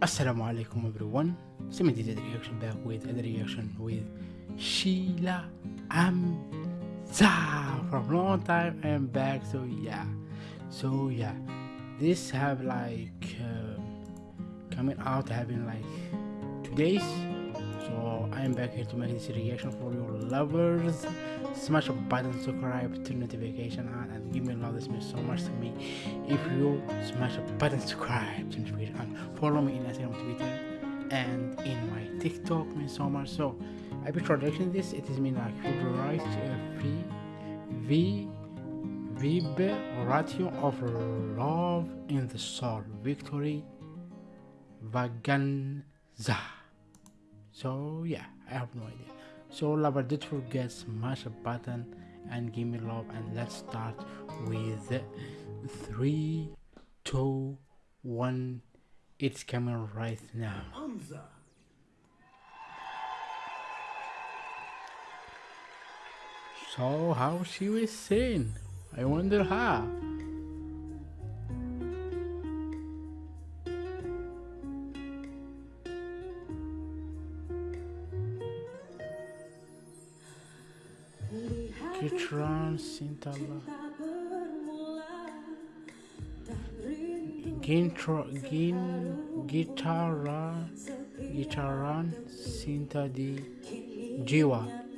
Assalamu alaikum everyone. Simi did a reaction back with a reaction with Shila Amzah from long time and back. So yeah, so yeah, this have like uh, coming out having like two days. So I am back here to make this reaction for your lovers. Smash a button, subscribe, turn notification on, and give me love. This means so much to me. If you smash a button, subscribe, turn notification on, follow me in Instagram, Twitter, and in my TikTok means so much. So I be traducing this. It is mean like favorite uh, v v vib ratio of love in the soul. Victory Vaganza. So yeah, I have no idea. So lover, don't forget smash a button and give me love and let's start with three, two, one. It's coming right now. So how she was saying? I wonder how. Kitron Sintala Gintro Gin Gitara Gitaran Sinta di Jiwa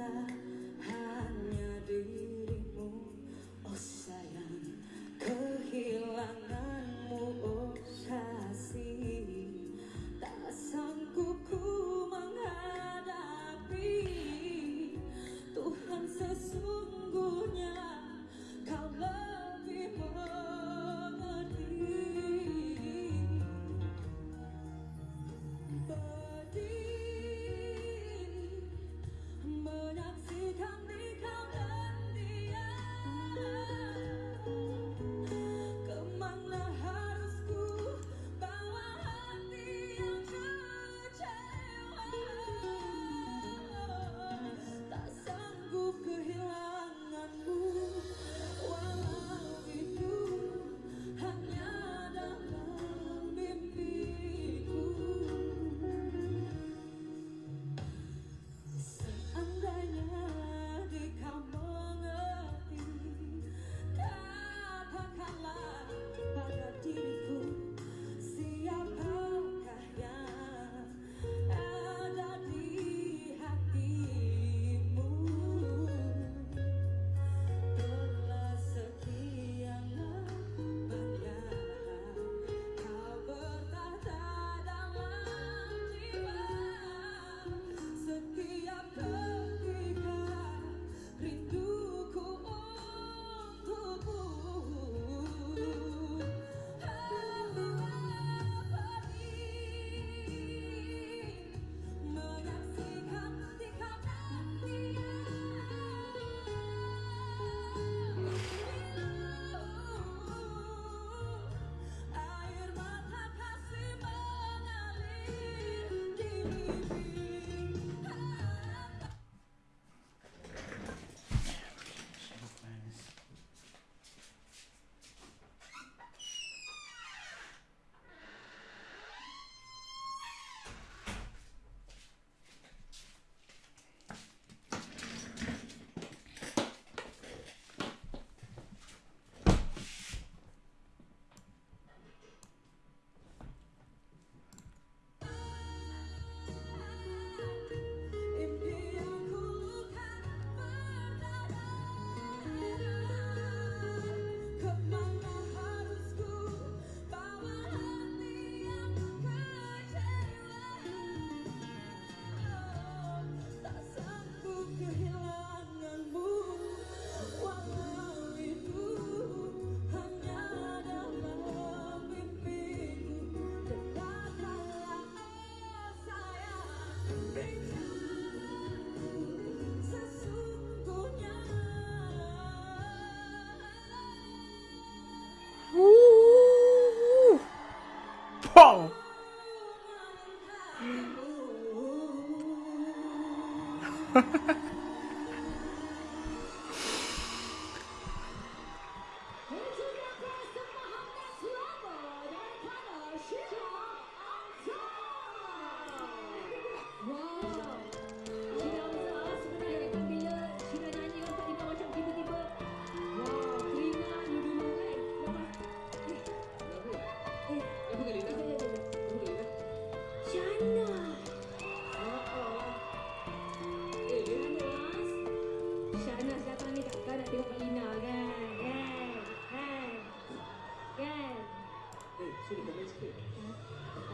Whoa!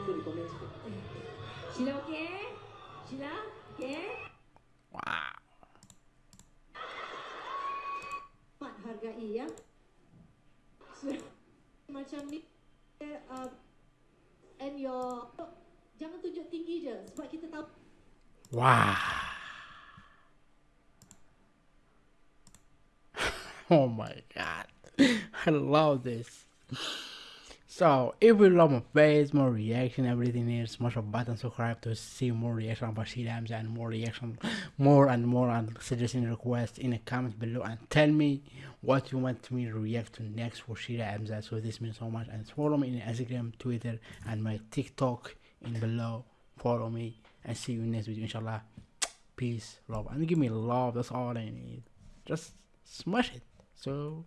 Shila okay? Shila okay? Wow. Mat hargai ya. So, macam ni and your jangan tunjuk tinggi je sebab kita tahu Wow. oh my god. I love this. So, if you love my face, more reaction, everything is smash a button, subscribe to see more reaction about Hamza and more reaction, more and more and suggesting requests in the comments below and tell me what you want me to react to next for Hamza. So this means so much and follow me in Instagram, Twitter and my TikTok in below. Follow me and see you next video inshallah. Peace, love and give me love, that's all I need. Just smash it. So